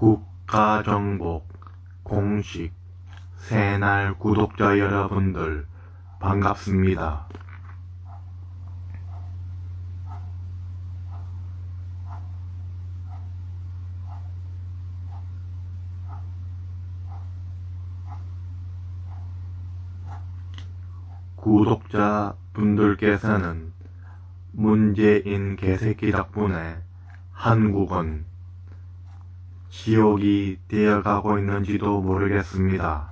국가정복 공식 새날 구독자 여러분들 반갑습니다. 구독자 분들께서는 문재인 개새끼 덕분에 한국은 지옥이 되어가고 있는지도 모르겠습니다.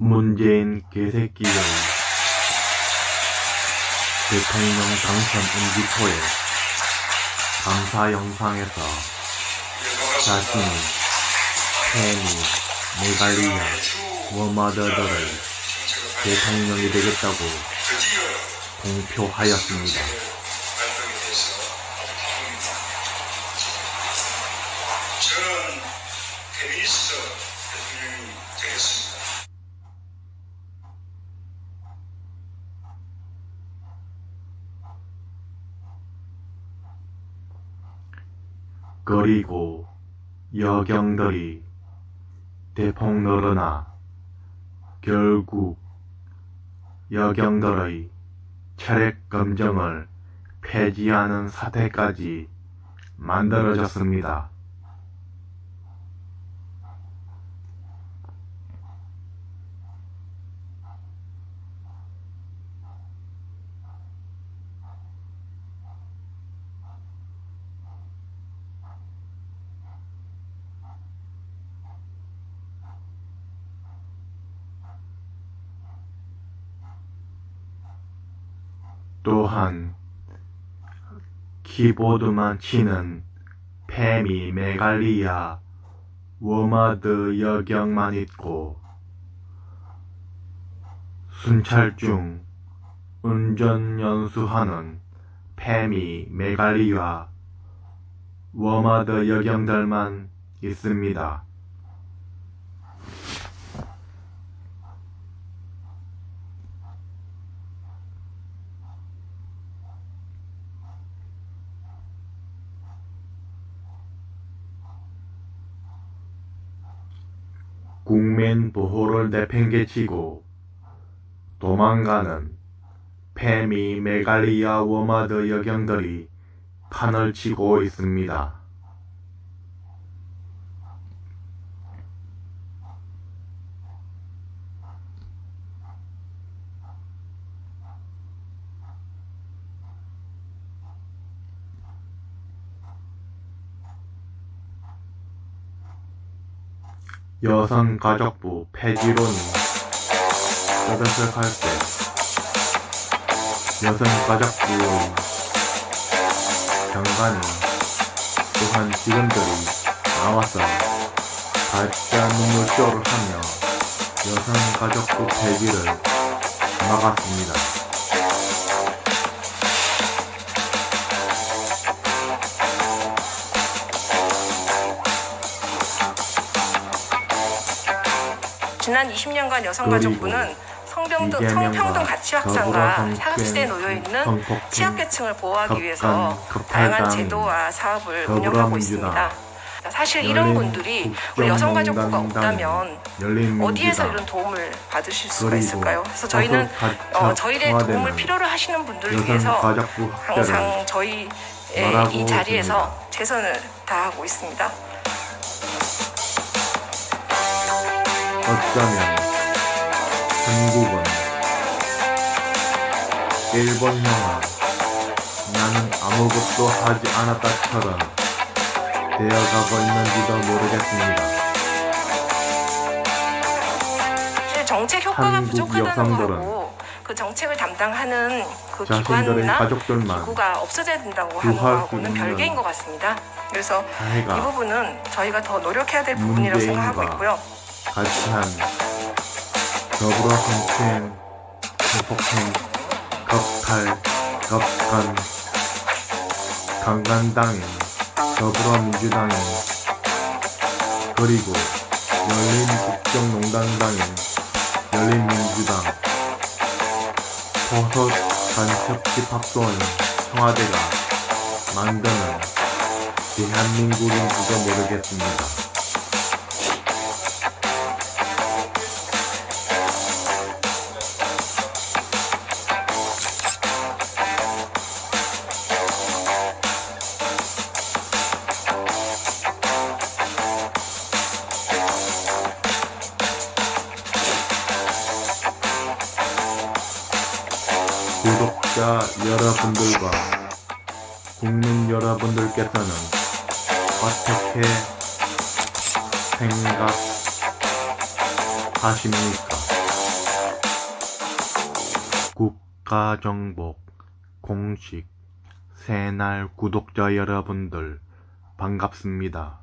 문재인 개새끼의 대통령 당선 임기초에 감사 영상에서 자신이 페니, 메갈리아, 워마더들의 대통령이 되겠다고 공표하였습니다. 저는 페미니스트 대통령이 되겠습니다. 그리고 여경들이 대폭 늘어나 결국 여경들의 혈액 검정을 폐지하는 사태까지 만들어졌습니다. 또한 키보드만 치는 페미 메갈리아 워마드 여경만 있고 순찰 중 운전 연수하는 페미 메갈리아 워마드 여경들만 있습니다. 국민 보호를 내팽개치고 도망가는 페미 메갈리아 워마드 여경들이 판을 치고 있습니다. 여성가족부 폐지론이 떠들썩할 때 여성가족부의 장관이 또한 직원들이 나와서 가짜 눈물쇼를 하며 여성가족부 폐지를 막았습니다. 지난 20년간 여성가족부는 이재명과 성평등 가치 확산과 사각지대에 놓여 있는 취약계층을 보호하기 위해서 다양한 제도와 사업을 운영하고 있습니다. 사실 이런 분들이 우리 여성가족부가 없다면 어디에서 이런 도움을 받으실 수가 있을까요? 그래서 저희는 어, 저희의 도움을 필요로 하시는 분들을 위해서 항상 저희의 이 자리에서 최선을 다하고 있습니다. 어쩌면 한국은 일본 영화 나는 아무것도 하지 않았다처럼 되어가고 있는지도 모르겠습니다. 정책 효과가 부족하다는 거하고 그 정책을 담당하는 그 기관이나 가족들만 없어져야 된다고 하는 거하고는 있는 별개인 것 같습니다. 그래서 이 부분은 저희가 더 노력해야 될 부분이라고 생각하고 있고요. 같이 한 더불어 성추행, 성폭행, 겁탈, 겁간, 강간당인 더불어민주당인 그리고 열린국정농단당인 열린민주당 버섯 간첩집 합동은 청와대가 만드는 대한민국인지도 모르겠습니다. 여러분들과 국민 여러분들께서는 어떻게 생각하십니까? 국가정복 공식 새날 구독자 여러분들 반갑습니다.